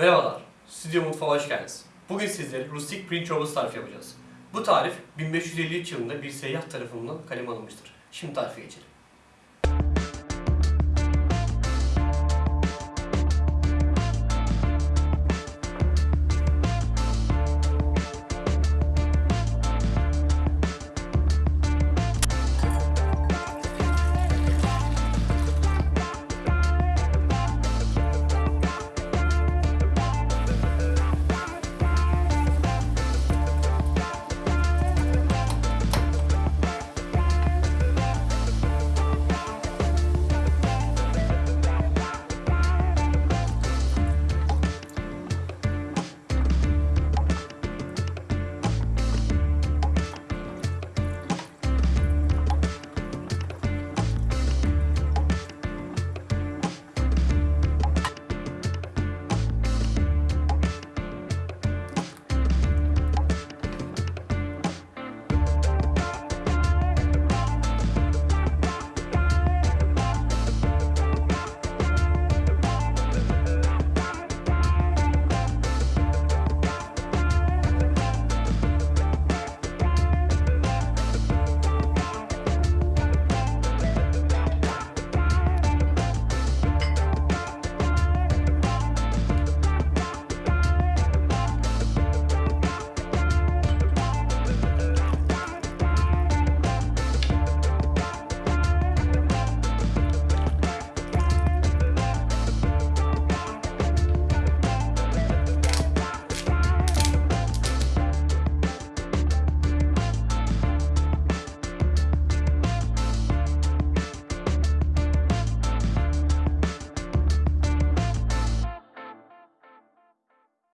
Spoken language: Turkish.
Merhabalar, Stüdyo Mutfağa hoş geldiniz. Bugün sizlere rustik pirinç çorbası tarifi yapacağız. Bu tarif 1553 yılında bir seyyah tarafından kaleme alınmıştır. Şimdi tarife geçelim.